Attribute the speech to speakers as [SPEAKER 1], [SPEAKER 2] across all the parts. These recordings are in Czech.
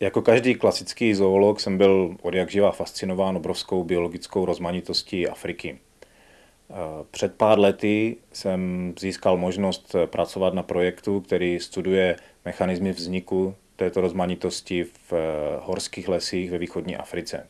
[SPEAKER 1] Jako každý klasický zoolog jsem byl od jak živa fascinován obrovskou biologickou rozmanitostí Afriky. Před pár lety jsem získal možnost pracovat na projektu, který studuje mechanismy vzniku této rozmanitosti v horských lesích ve východní Africe.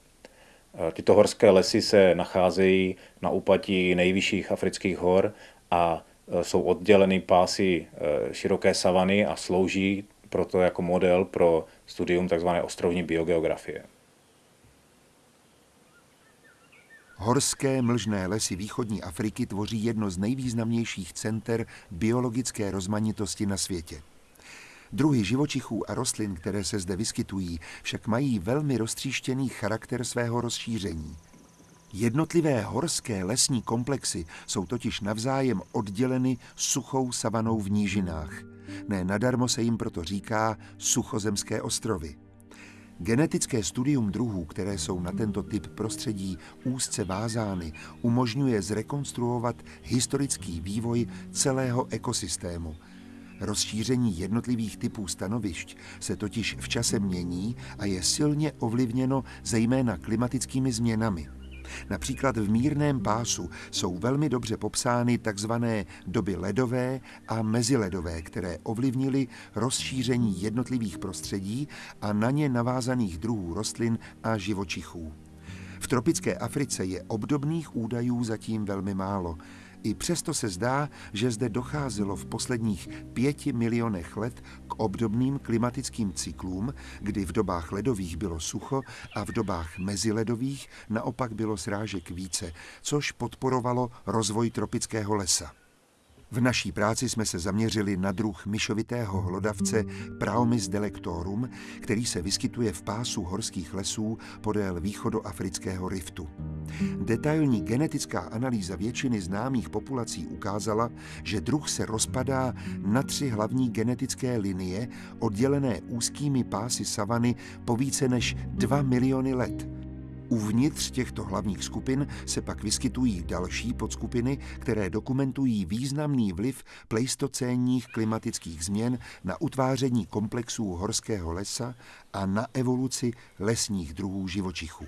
[SPEAKER 1] Tyto horské lesy se nacházejí na úpatí nejvyšších afrických hor a jsou odděleny pásy široké savany a slouží proto jako model pro studium tzv. ostrovní biogeografie.
[SPEAKER 2] Horské mlžné lesy východní Afriky tvoří jedno z nejvýznamnějších center biologické rozmanitosti na světě. Druhy živočichů a rostlin, které se zde vyskytují, však mají velmi roztříštěný charakter svého rozšíření. Jednotlivé horské lesní komplexy jsou totiž navzájem odděleny suchou savanou v nížinách. Ne nadarmo se jim proto říká suchozemské ostrovy. Genetické studium druhů, které jsou na tento typ prostředí úzce vázány, umožňuje zrekonstruovat historický vývoj celého ekosystému. Rozšíření jednotlivých typů stanovišť se totiž v čase mění a je silně ovlivněno zejména klimatickými změnami. Například v mírném pásu jsou velmi dobře popsány tzv. doby ledové a meziledové, které ovlivnily rozšíření jednotlivých prostředí a na ně navázaných druhů rostlin a živočichů. V tropické Africe je obdobných údajů zatím velmi málo. I přesto se zdá, že zde docházelo v posledních pěti milionech let k obdobným klimatickým cyklům, kdy v dobách ledových bylo sucho a v dobách meziledových naopak bylo srážek více, což podporovalo rozvoj tropického lesa. V naší práci jsme se zaměřili na druh myšovitého hlodavce Praomys delectorum, který se vyskytuje v pásu horských lesů podél východoafrického riftu. Detailní genetická analýza většiny známých populací ukázala, že druh se rozpadá na tři hlavní genetické linie, oddělené úzkými pásy savany po více než 2 miliony let – Uvnitř těchto hlavních skupin se pak vyskytují další podskupiny, které dokumentují významný vliv pleistocénních klimatických změn na utváření komplexů horského lesa a na evoluci lesních druhů živočichů.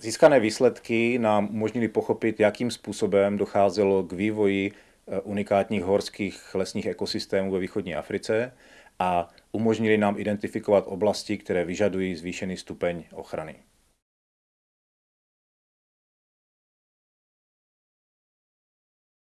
[SPEAKER 1] Získané výsledky nám umožnili pochopit, jakým způsobem docházelo k vývoji eh, unikátních horských lesních ekosystémů ve východní Africe a umožnili nám identifikovat oblasti, které vyžadují zvýšený stupeň ochrany.